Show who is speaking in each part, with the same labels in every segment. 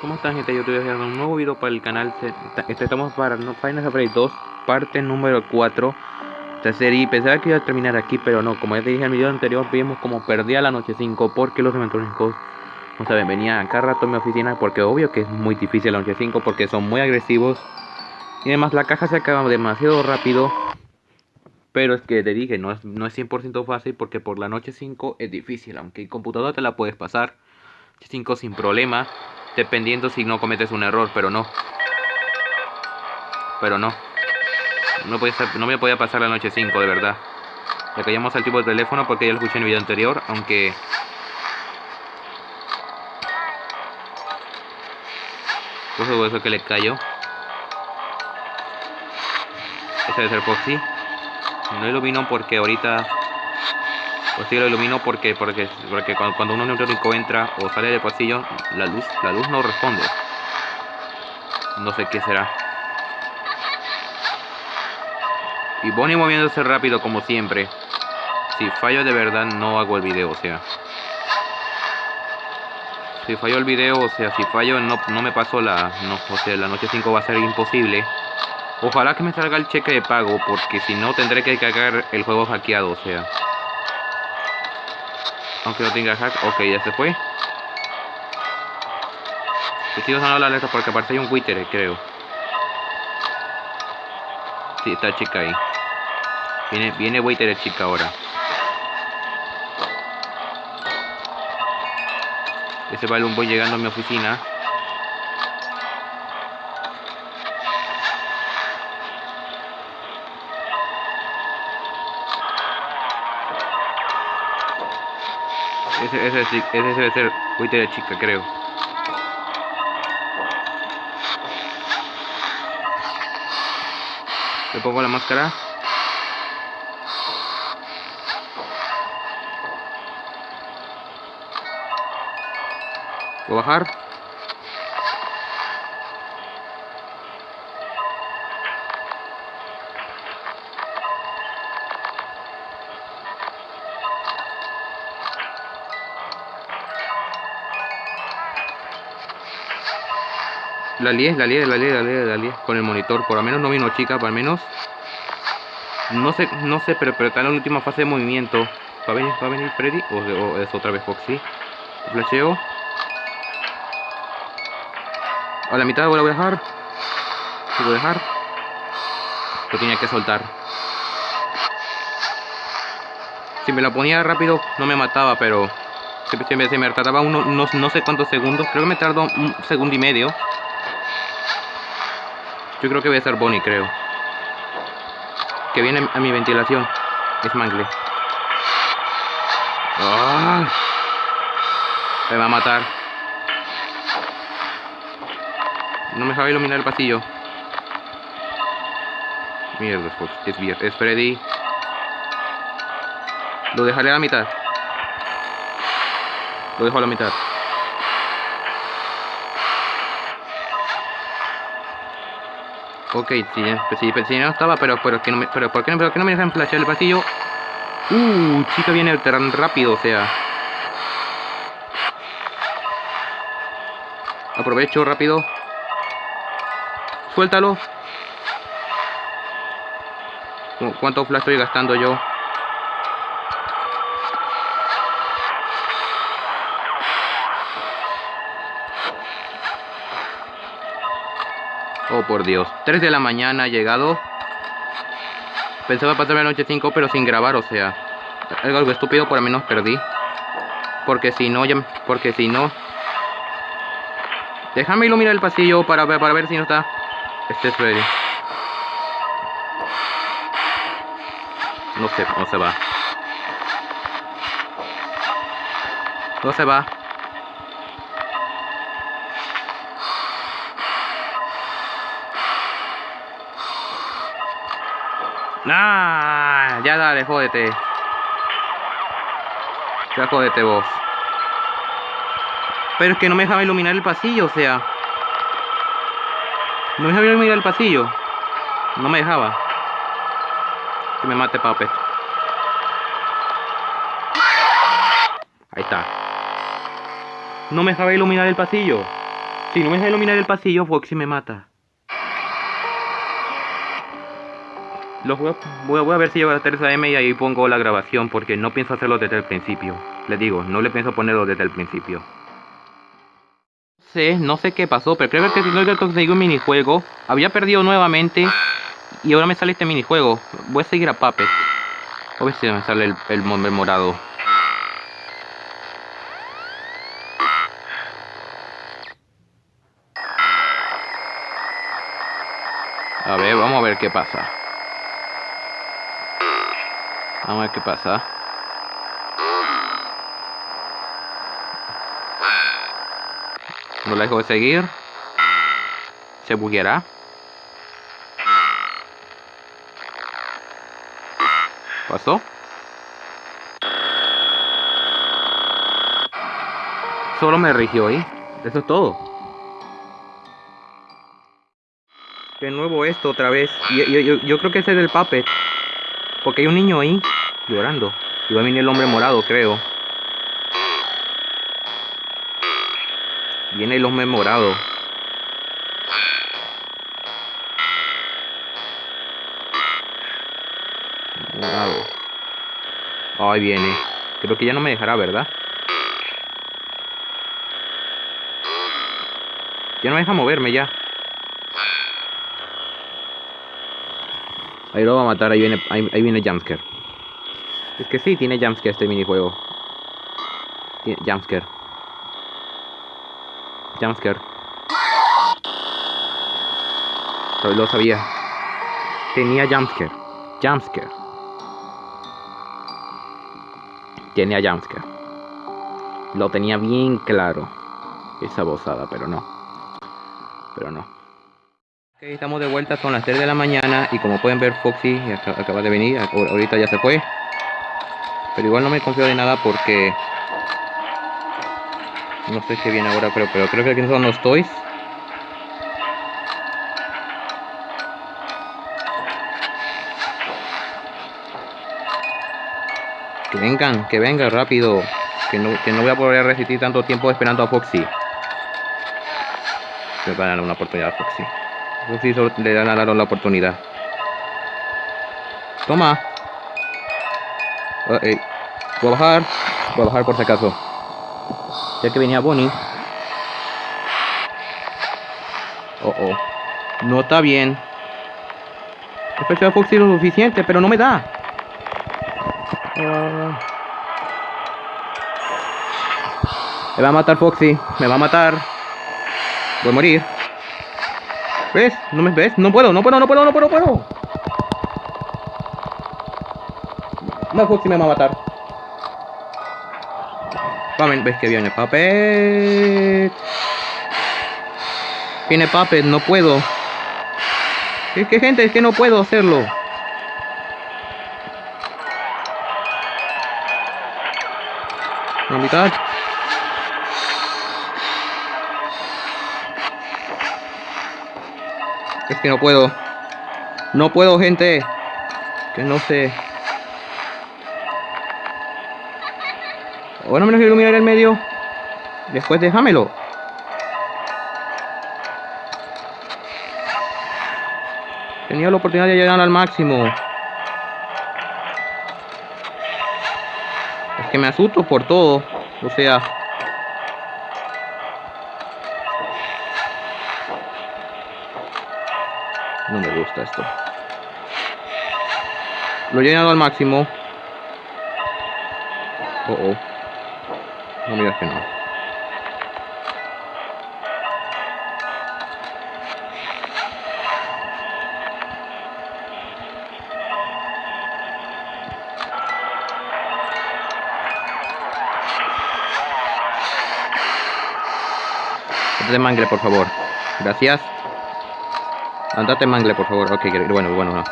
Speaker 1: ¿Cómo están gente? Yo estoy haciendo un nuevo video para el canal este, Estamos para no, Final Fantasy 2 Parte número 4 Esta serie. Pensaba que iba a terminar aquí Pero no, como ya te dije en el video anterior Vimos como perdía la noche 5 Porque los eventuales no saben, venía cada rato en mi oficina Porque obvio que es muy difícil la noche 5 Porque son muy agresivos. Y además la caja se acaba demasiado rápido. Pero es que te dije, no es, no es 100% fácil porque por la noche 5 es difícil, aunque el computador te la puedes pasar 5 sin problema dependiendo si no cometes un error, pero no. Pero no. No, puede no me podía pasar la noche 5, de verdad. Le callamos al tipo de teléfono porque ya lo escuché en el video anterior, aunque... Pues eso que le cayó. Ese debe ser Foxy. No ilumino porque ahorita pues sí lo ilumino porque, porque, porque cuando, un neutrónico entra o sale del pasillo, la luz, la luz no responde. No sé qué será. Y Bonnie moviéndose rápido como siempre. Si fallo de verdad no hago el video, o sea. Si fallo el video, o sea, si fallo no, no me paso la... No, o sea, la noche 5 va a ser imposible. Ojalá que me salga el cheque de pago, porque si no tendré que cargar el juego hackeado, o sea. Aunque no tenga hack. Ok, ya se fue. Estoy usando la alerta porque aparte hay un Twitter, creo. Sí, está chica ahí. Viene, viene Waiter chica ahora. Ese balón voy llegando a mi oficina. Ese, ese, ese debe ser Twitter de chica, creo. Le pongo la máscara. ¿Puedo bajar? La lié, la lié, la lié, la lié, la lié con el monitor. Por lo menos no vino chica, por lo menos. No sé, no sé, pero, pero está en la última fase de movimiento. ¿Va a venir, va a venir Freddy? ¿O, es otra vez Foxy? Flasheo. A la mitad lo voy a dejar. Lo voy a dejar. Lo tenía que soltar. Si me la ponía rápido no me mataba, pero se, me tardaba uno, no, no sé cuántos segundos. Creo que me tardó un segundo y medio. Yo creo que voy a ser Bonnie, creo. Que viene a mi ventilación. Es Mangle. Me va a matar. No me sabe iluminar el pasillo. Mierda, es, es Freddy. Lo dejaré a la mitad. Lo dejo a la mitad. Ok, sí, pues sí, pues sí, no estaba, pero, pero, que no me, pero ¿por qué no, me dejan flashar el pasillo? Uh, chica viene tan rápido, o sea. Aprovecho rápido. Suéltalo. ¿Cuánto flash estoy gastando yo? Oh, por Dios. 3 de la mañana ha llegado. Pensaba pasarme la noche 5, pero sin grabar, o sea. Algo estúpido, por lo menos perdí. Porque si no, ya, porque si no... Déjame iluminar el pasillo para, para ver si no está... Este es ready. No sé, no se va. No se va. Ya dale, jódete. Ya jódete vos. Pero es que no me dejaba iluminar el pasillo, o sea. No me dejaba iluminar el pasillo. No me dejaba. Que me mate Puppet. Ahí está. No me dejaba iluminar el pasillo. Si no me deja iluminar el pasillo, Foxy me mata. Los voy, a, ver si llego a la tercera M y ahí pongo la grabación porque no pienso hacerlo desde el principio. Les digo, no le pienso ponerlo desde el principio. No sé, no sé qué pasó, pero creo que no conseguí un minijuego. Había perdido nuevamente y ahora me sale este minijuego. Voy a seguir a Puppet. A ver si me sale el, el morado. A ver, vamos a ver qué pasa. Vamos a ver qué pasa. No la dejo de seguir. Se bugueará. ¿Pasó? Solo me rigió ahí. Eso es todo. De nuevo esto otra vez. Yo, yo, yo creo que ese es el puppet. Porque hay un niño ahí llorando. Y va a venir el hombre morado, creo. Viene el hombre morado. Morado. Ahí viene. Creo que ya no me dejará, ¿verdad? Ya no me deja moverme ya. Ahí lo va a matar, ahí viene, ahí, ahí viene Jumpscare. Es que sí, tiene Jumpscare este minijuego. Tiene Jumpscare. Jumpscare. Lo sabía. Tenía Jumpscare. Jumpscare. Tenía Jumpscare. Lo tenía bien claro. Esa bozada, pero no. Pero no. Estamos de vuelta, son las 3 de la mañana y como pueden ver Foxy acaba de venir, ahorita ya se fue. Pero igual no me confío de nada porque... No sé qué viene ahora, pero, pero creo que aquí son los toys. Que vengan, que vengan rápido. Que no, que no voy a poder resistir tanto tiempo esperando a Foxy. Me van a dar una oportunidad a Foxy. Solo le dan a la oportunidad. Toma. Voy a bajar. Voy bajar por si acaso. Ya que venía Bonnie. Oh, oh. No está bien. He a Foxy lo suficiente, pero no me da. Me va a matar Foxy. Me va a matar. Voy a morir. ¿Ves? ¿No me ves? No puedo, no puedo, no puedo, no puedo, no puedo. No, Foxy me va a matar. Vamos, ves que viene Puppet. Viene Puppet, no puedo. Es que gente, es que no puedo hacerlo. La mitad. Que no puedo. No puedo, gente. Que no sé. Ahora me lo iluminar el medio. Después déjamelo. Tenía la oportunidad de llegar al máximo. Es que me asusto por todo. O sea... gusta esto. Lo he llenado al máximo. Oh, oh. No me digas que no. Andate mangle, por favor. Gracias. Andate mangle, por favor. Ok, bueno, bueno, no.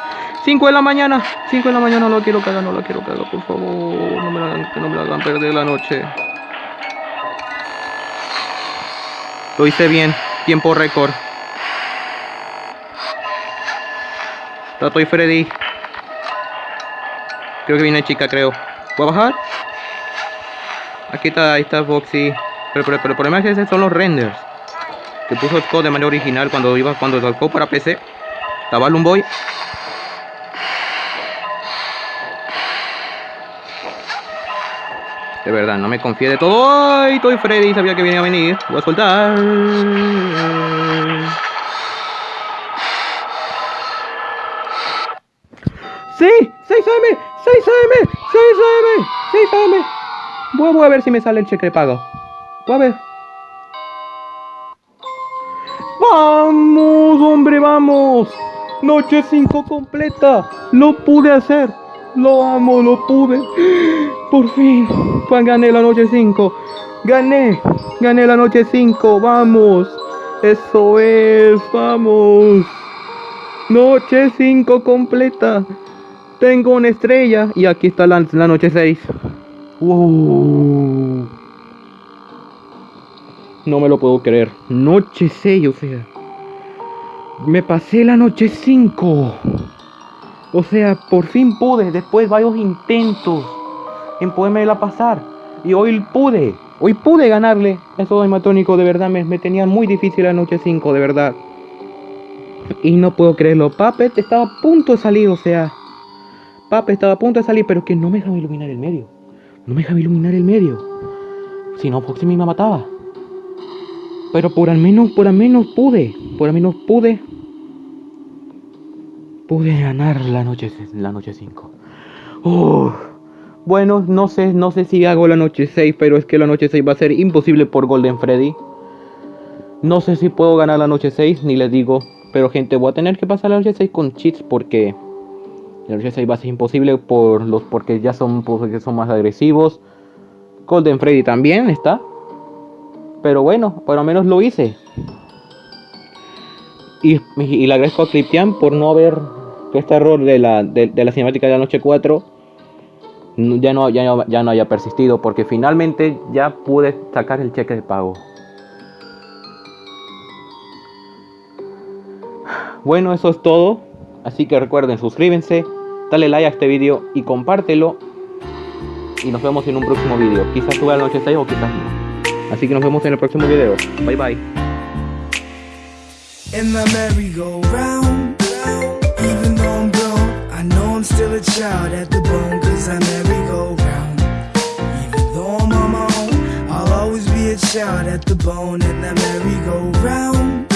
Speaker 1: 5 de la mañana. 5 de la mañana no lo quiero cagar, no lo quiero cagar, por favor. No me la hagan, que no me la hagan perder la noche. Lo hice bien. Tiempo récord. Tato y Freddy. Creo que viene chica, creo. ¿Voy a bajar? Aquí está, ahí está Boxy. Pero, pero, pero el problema es que esos son los renders. Que puso Scott de manera original cuando iba cuando sacó para PC. Balloon Boy. De verdad, no me confíe de todo. ¡Ay! Estoy Freddy, sabía que venía a venir. Voy a soltar. ¡Sí! ¡6am! ¡6am! ¡6am! ¡6am! Voy a ver si me sale el cheque pago. Voy a ver. ¡Vamos, hombre, vamos! Noche 5 completa. Lo pude hacer. Lo amo, lo pude. Por fin. Pues gané la noche 5. Gané. Gané la noche 5. Vamos. Eso es. Vamos. Noche 5 completa. Tengo una estrella. Y aquí está la, noche 6. Wow. No me lo puedo creer. Noche 6, o sea. Me pasé la noche 5. O sea, por fin pude, después de varios intentos en la pasar. Y hoy pude, hoy pude ganarle a esos animatrónicos, de verdad, me, me tenía muy difícil la noche 5, de verdad. Y no puedo creerlo, Puppet estaba a punto de salir, o sea, Puppet estaba a punto de salir, pero que no me dejaba iluminar el medio. No me dejaba iluminar el medio. Si no, porque me mataba. Pero por al menos, por al menos pude. Por al menos pude. Pude ganar la noche, la noche 5. Bueno, no sé, no sé si hago la noche 6, pero es que la noche 6 va a ser imposible por Golden Freddy. No sé si puedo ganar la noche 6, ni les digo. Pero gente, voy a tener que pasar la noche 6 con cheats porque la noche 6 va a ser imposible por los porque ya son porque son más agresivos. Golden Freddy también está. Pero bueno, por lo menos lo hice. Y, y le agradezco a Cryptian por no haber este error de la, de, la cinemática de la noche 4 ya no, ya, no, ya no haya persistido porque finalmente ya pude sacar el cheque de pago. Bueno, eso es todo. Así que recuerden, suscríbense, dale like a este video y compártelo. Y nos vemos en un próximo video. Quizás suba la noche 6 o quizás no. Así que nos vemos en el próximo video. Bye bye. In the merry-go-round Even though I'm grown I know I'm still a child at the bone Cause I merry-go-round Even though I'm on my own I'll always be a child at the bone In the merry-go-round